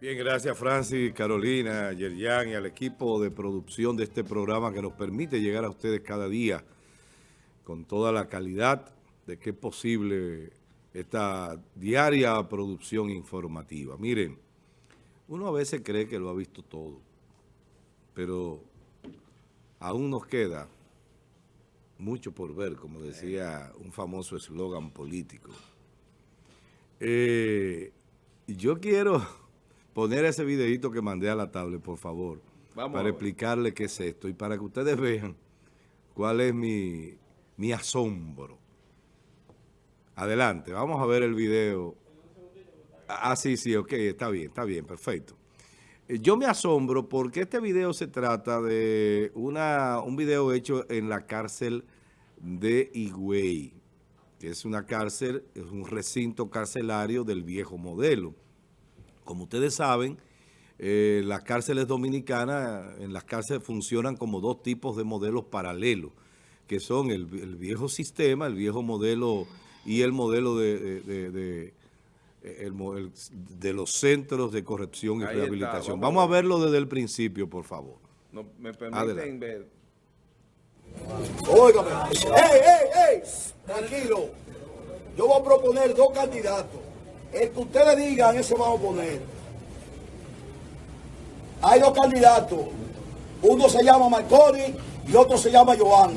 Bien, gracias Francis, Carolina, Yerian y al equipo de producción de este programa que nos permite llegar a ustedes cada día con toda la calidad de que es posible esta diaria producción informativa. Miren, uno a veces cree que lo ha visto todo, pero aún nos queda mucho por ver, como decía un famoso eslogan político. Eh, yo quiero poner ese videito que mandé a la tablet, por favor, para explicarle qué es esto y para que ustedes vean cuál es mi, mi asombro. Adelante, vamos a ver el video. Ah, sí, sí, ok, está bien, está bien, perfecto. Eh, yo me asombro porque este video se trata de una, un video hecho en la cárcel de Higüey, que es una cárcel, es un recinto carcelario del viejo modelo. Como ustedes saben, eh, las cárceles dominicanas, en las cárceles funcionan como dos tipos de modelos paralelos, que son el, viejo sistema, el viejo modelo y el modelo de, de, los centros de corrección y rehabilitación. Vamos, a verlo desde el principio, por favor. No, me permiten ver. Óigame, ¡ey, ey, ey! Tranquilo. Yo voy a proponer dos candidatos. El que ustedes digan, ese vamos a poner. Hay dos candidatos. Uno se llama Marconi y otro se llama Joan.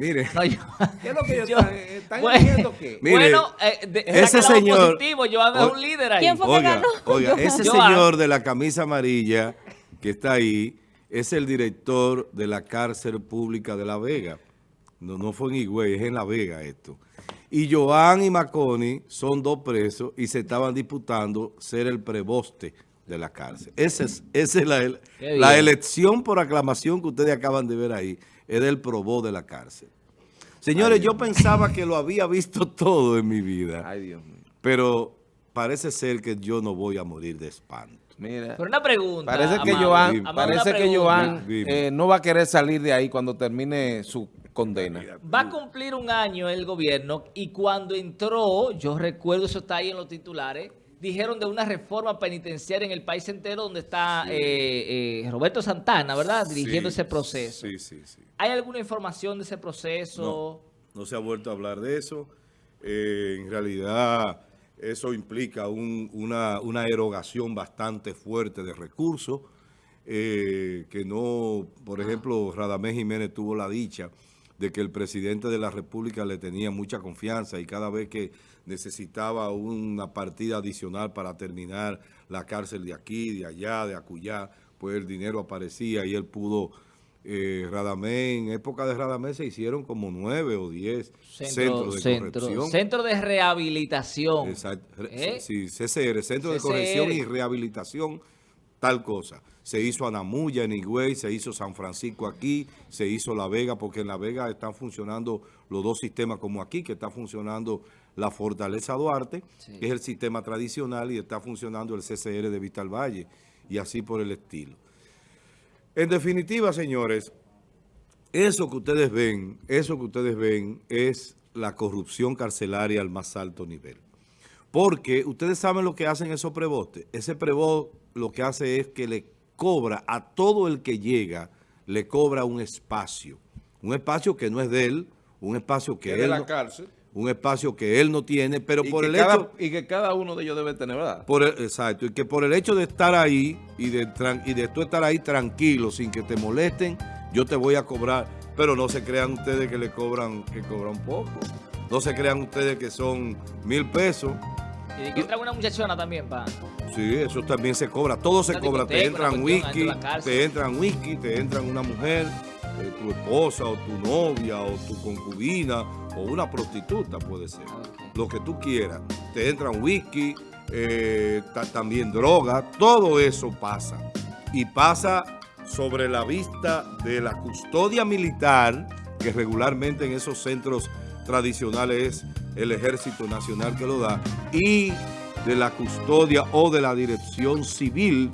Mire. ¿Qué es lo que ellos están diciendo que? bueno, eh, ese señor. Positivo, Joan es un líder ahí. ¿Quién fue oiga, que ganó? Oiga, ese señor de la camisa amarilla que está ahí es el director de la cárcel pública de La Vega. No, no fue en Higüey, es en La Vega esto. Y Joan y Maconi son dos presos y se estaban disputando ser el preboste de la cárcel. Esa es, esa es la, la elección por aclamación que ustedes acaban de ver ahí. Es del probó de la cárcel. Señores, yo pensaba que lo había visto todo en mi vida. Ay, Dios mío. Pero parece ser que yo no voy a morir de espanto. Mira, Pero una pregunta. Parece que Joan, parece que Joan eh, no va a querer salir de ahí cuando termine su condena. Va a cumplir un año el gobierno y cuando entró, yo recuerdo, eso está ahí en los titulares, dijeron de una reforma penitenciaria en el país entero donde está eh, eh, Roberto Santana, ¿verdad? Dirigiendo ese proceso. Sí, sí, sí. ¿Hay alguna información de ese proceso? No, se ha vuelto a hablar de eso. en realidad eso implica una, erogación bastante fuerte de recursos, eh, que no, por ejemplo, Radamés Jiménez tuvo la dicha de que el presidente de la República le tenía mucha confianza y cada vez que necesitaba una partida adicional para terminar la cárcel de aquí, de allá, de acullá, pues el dinero aparecía y él pudo eh, Radamé, en época de Radamé se hicieron como nueve o diez centros de corrección. Centro de rehabilitación. Exacto. ¿Eh? Sí, CCR, Centro de Corrección y Rehabilitación, tal cosa. Se hizo Anamuya en Higüey, se hizo San Francisco aquí, se hizo La Vega, porque en La Vega están funcionando los dos sistemas como aquí, que está funcionando la Fortaleza Duarte, que es el sistema tradicional, y está funcionando el CCR de Vital Valle, y así por el estilo. En definitiva, señores, eso que ustedes ven, eso que ustedes ven es la corrupción carcelaria al más alto nivel. Porque ustedes saben lo que hacen esos prebostes. Ese prebost lo que hace es que le cobra a todo el que llega, le cobra un espacio. Un espacio que no es de él, un espacio que, es de la cárcel un espacio que él no tiene, pero por el hecho... Y que cada uno de ellos debe tener, ¿verdad? Por exacto, y que por el hecho de estar ahí y de, y de tú estar ahí tranquilo, sin que te molesten, yo te voy a cobrar, pero no se crean ustedes que le cobran, que cobran poco. No se crean ustedes que son mil pesos. Y de que entra una muchachona también, pa. Sí, eso también se cobra. Todo se cobra. Te entran whisky, te entran whisky, te entran una mujer, eh, tu esposa o tu novia o tu concubina o una prostituta puede ser. Ok. Lo que tú quieras. Te entran whisky, eh, ta- también droga, todo eso pasa. Y pasa sobre la vista de la custodia militar, que regularmente en esos centros tradicionales es el Ejército Nacional que lo da, y de la custodia o de la dirección civil,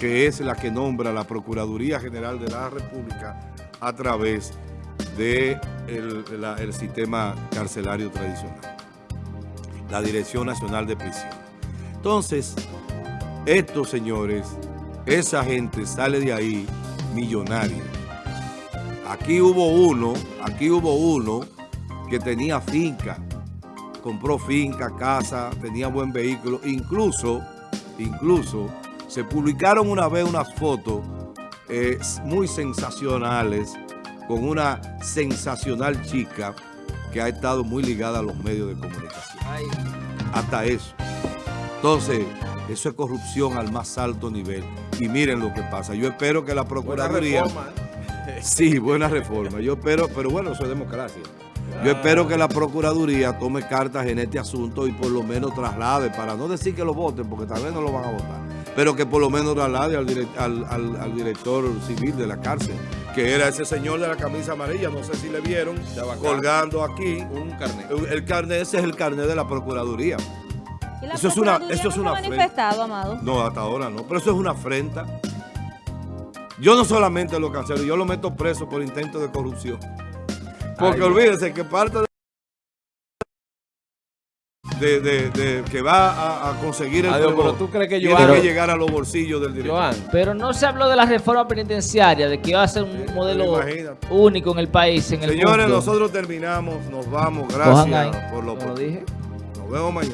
que es la que nombra la Procuraduría General de la República a través del de la- el sistema carcelario tradicional la Dirección Nacional de Prisión. Entonces, estos señores, esa gente sale de ahí millonaria. Aquí hubo uno, aquí hubo uno que tenía finca, compró finca, casa, tenía buen vehículo, incluso, incluso, se publicaron una vez unas fotos eh, muy sensacionales con una sensacional chica que ha estado muy ligada a los medios de comunicación Ay, hasta eso. Entonces, eso es corrupción al más alto nivel. Y miren lo que pasa. Yo espero que la Buena Procuraduría... reforma, ¿eh? Sí, buena reforma. Yo espero, pero bueno, eso es democracia. Yo espero que la Procuraduría tome cartas en este asunto y por lo menos traslade, para no decir que lo voten, porque tal vez no lo van a votar, pero que por lo menos traslade al, direct- al- al- al director civil de la cárcel, que era ese señor de la camisa amarilla, no sé si le vieron, colgando aquí. Un carnet. El carnet, ese es el carnet de la Procuraduría. ¿Y la Eso es una- eso es no una manifestado, Amado? No, hasta ahora no. Pero eso es una afrenta. Yo no solamente lo cancelo, yo lo meto preso por intento de corrupción. Porque Ay, olvídense que parte de, de- de- de que va a, a conseguir el Adiós, perdón pero tú crees que tiene que llegar a los bolsillos del director. Joan, Pero no se habló de la reforma penitenciaria, de que iba a ser un modelo único en el país, en el Señores, mundo. nosotros terminamos, nos vamos, gracias por lo como lo dije. Nos vemos mañana.